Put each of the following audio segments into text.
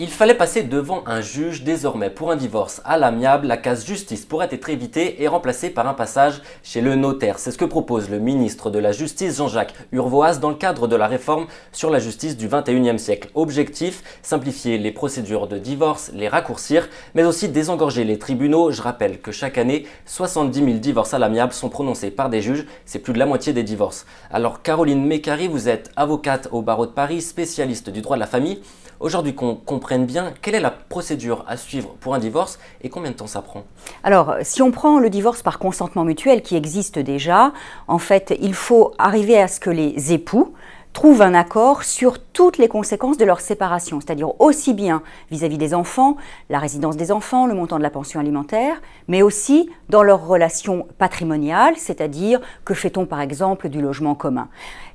Il fallait passer devant un juge désormais pour un divorce à l'amiable, la case justice pourrait être évitée et remplacée par un passage chez le notaire. C'est ce que propose le ministre de la Justice Jean-Jacques Urvoas dans le cadre de la réforme sur la justice du 21e siècle. Objectif, simplifier les procédures de divorce, les raccourcir, mais aussi désengorger les tribunaux. Je rappelle que chaque année, 70 000 divorces à l'amiable sont prononcés par des juges, c'est plus de la moitié des divorces. Alors Caroline Mécari, vous êtes avocate au barreau de Paris, spécialiste du droit de la famille. Aujourd'hui qu'on comprenne bien quelle est la procédure à suivre pour un divorce et combien de temps ça prend Alors, si on prend le divorce par consentement mutuel qui existe déjà, en fait, il faut arriver à ce que les époux trouvent un accord sur toutes les conséquences de leur séparation, c'est-à-dire aussi bien vis-à-vis des enfants, la résidence des enfants, le montant de la pension alimentaire, mais aussi dans leur relation patrimoniale, c'est-à-dire que fait-on par exemple du logement commun.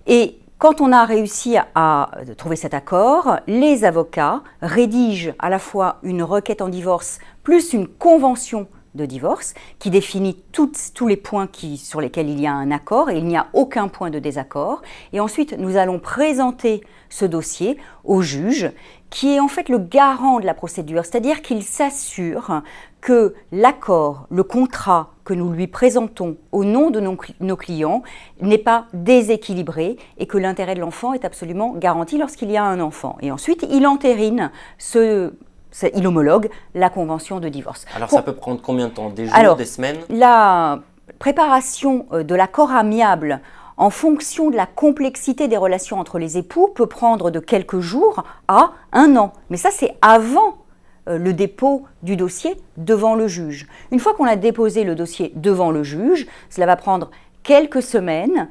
Et quand on a réussi à trouver cet accord, les avocats rédigent à la fois une requête en divorce plus une convention de divorce qui définit tous les points sur lesquels il y a un accord et il n'y a aucun point de désaccord. Et ensuite, nous allons présenter ce dossier au juge qui est en fait le garant de la procédure, c'est-à-dire qu'il s'assure que l'accord, le contrat que nous lui présentons au nom de nos, clients n'est pas déséquilibré et que l'intérêt de l'enfant est absolument garanti lorsqu'il y a un enfant. Et ensuite, il entérine ce, il homologue la convention de divorce. Alors ça peut prendre combien de temps? Des jours, des semaines? La préparation euh, de l'accord amiable en fonction de la complexité des relations entre les époux peut prendre de quelques jours à un an. Mais ça, c'est avant euh, le dépôt du dossier devant le juge. Une fois qu'on a déposé le dossier devant le juge, cela va prendre quelques semaines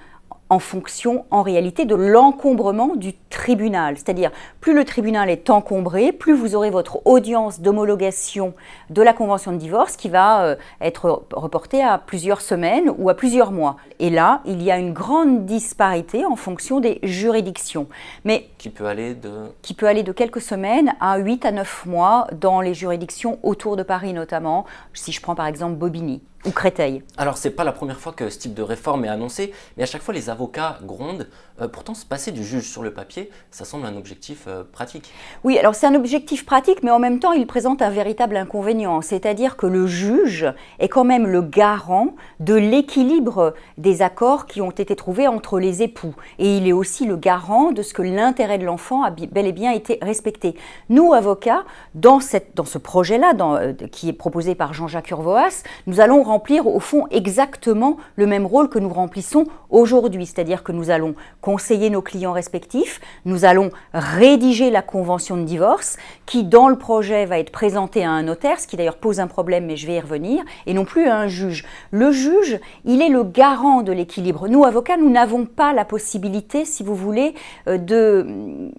en fonction en réalité de l'encombrement du tribunal. C'est-à-dire, plus le tribunal est encombré, plus vous aurez votre audience d'homologation de la convention de divorce qui va euh, être reportée à plusieurs semaines ou à plusieurs mois. Et là, il y a une grande disparité en fonction des juridictions. Mais qui peut aller de qui peut aller de quelques semaines à 8 à 9 mois dans les juridictions autour de Paris notamment, si je prends par exemple Bobigny ou Créteil. Alors, c'est pas la première fois que ce type de réforme est annoncé, mais à chaque fois, les avocats grondent. Euh, pourtant, se passer du juge sur le papier, ça semble un objectif euh, pratique. Oui, alors c'est un objectif pratique, mais en même temps, il présente un véritable inconvénient. C'est-à-dire que le juge est quand même le garant de l'équilibre des accords qui ont été trouvés entre les époux. Et il est aussi le garant de ce que l'intérêt de l'enfant a bel et bien été respecté. Nous, avocats, dans, cette, dans ce projet-là, euh, qui est proposé par Jean-Jacques Urvoas, nous allons remplir au fond exactement le même rôle que nous remplissons aujourd'hui, c'est-à-dire que nous allons conseiller nos clients respectifs, nous allons rédiger la convention de divorce qui dans le projet va être présentée à un notaire, ce qui d'ailleurs pose un problème mais je vais y revenir, et non plus à un juge. Le juge, il est le garant de l'équilibre. Nous, avocats, nous n'avons pas la possibilité, si vous voulez, euh, de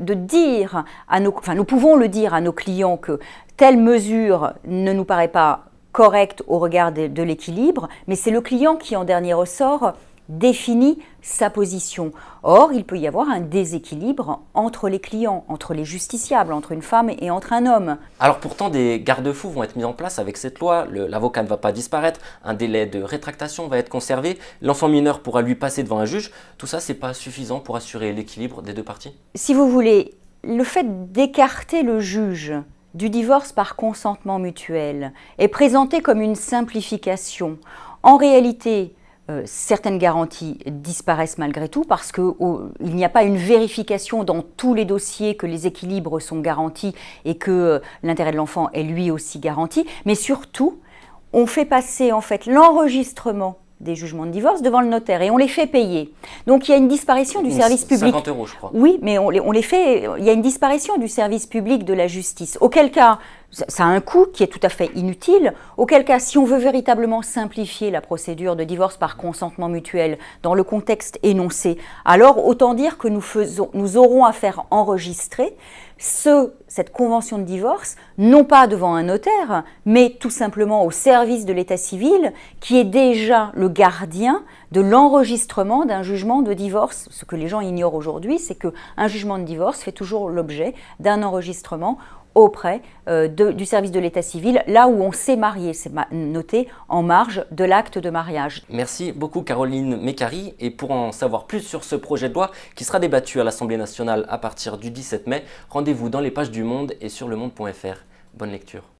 De, dire à nos, enfin, nous pouvons le dire à nos clients que telle mesure ne nous paraît pas correcte au regard de, l'équilibre, mais c'est le client qui, en dernier ressort, définit sa position. Or, il peut y avoir un déséquilibre entre les clients, entre les justiciables, entre une femme et entre un homme. Alors pourtant, des garde-fous vont être mis en place avec cette loi. L'avocat ne va pas disparaître, un délai de rétractation va être conservé, l'enfant mineur pourra lui passer devant un juge. Tout ça, c'est pas suffisant pour assurer l'équilibre des deux parties? Si vous voulez, le fait d'écarter le juge du divorce par consentement mutuel est présenté comme une simplification. En réalité, euh, certaines garanties disparaissent malgré tout parce qu'il n'y a pas une vérification dans tous les dossiers que les équilibres sont garantis et que euh, l'intérêt de l'enfant est lui aussi garanti. Mais surtout, on fait passer en fait l'enregistrement des jugements de divorce devant le notaire et on les fait payer. Donc il y a une disparition du service public. 50 euros, je crois. Oui, mais on les, on les fait. Il y a une disparition du service public de la justice. Auquel cas, ça a un coût qui est tout à fait inutile, auquel cas, si on veut véritablement simplifier la procédure de divorce par consentement mutuel dans le contexte énoncé, alors autant dire que nous, faisons, nous aurons à faire enregistrer ce, cette convention de divorce, non pas devant un notaire, mais tout simplement au service de l'état civil, qui est déjà le gardien de l'enregistrement d'un jugement de divorce. Ce que les gens ignorent aujourd'hui, c'est qu'un jugement de divorce fait toujours l'objet d'un enregistrement auprès euh, du service de l'état civil, là où on s'est marié, c'est noté en marge de l'acte de mariage. Merci beaucoup Caroline Mécari et pour en savoir plus sur ce projet de loi qui sera débattu à l'Assemblée nationale à partir du 17 mai, rendez-vous dans les pages du Monde et sur lemonde.fr. Bonne lecture.